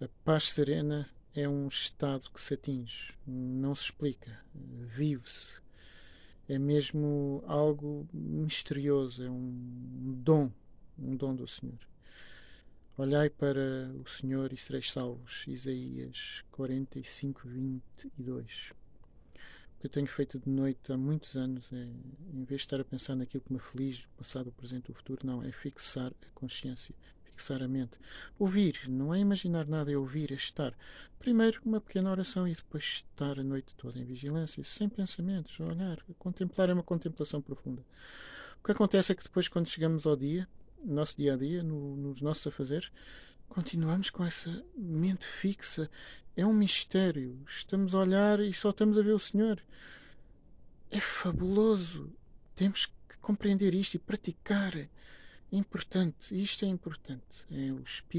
A paz serena é um estado que se atinge, não se explica, vive-se. É mesmo algo misterioso, é um dom, um dom do Senhor. Olhai para o Senhor e sereis salvos. Isaías 45, 22. O que eu tenho feito de noite há muitos anos é, em vez de estar a pensar naquilo que me aflige, o passado, o presente, o futuro, não, é fixar a consciência, fixar a mente. Ouvir, não é imaginar nada, é ouvir, é estar. Primeiro uma pequena oração e depois estar a noite toda em vigilância, sem pensamentos, olhar. Contemplar é uma contemplação profunda. O que acontece é que depois, quando chegamos ao dia, no nosso dia a dia, no, nos nossos afazeres, continuamos com essa mente fixa. É um mistério. Estamos a olhar e só estamos a ver o Senhor. É fabuloso. Temos que compreender isto e praticar. Importante. Isto é importante. É o Espírito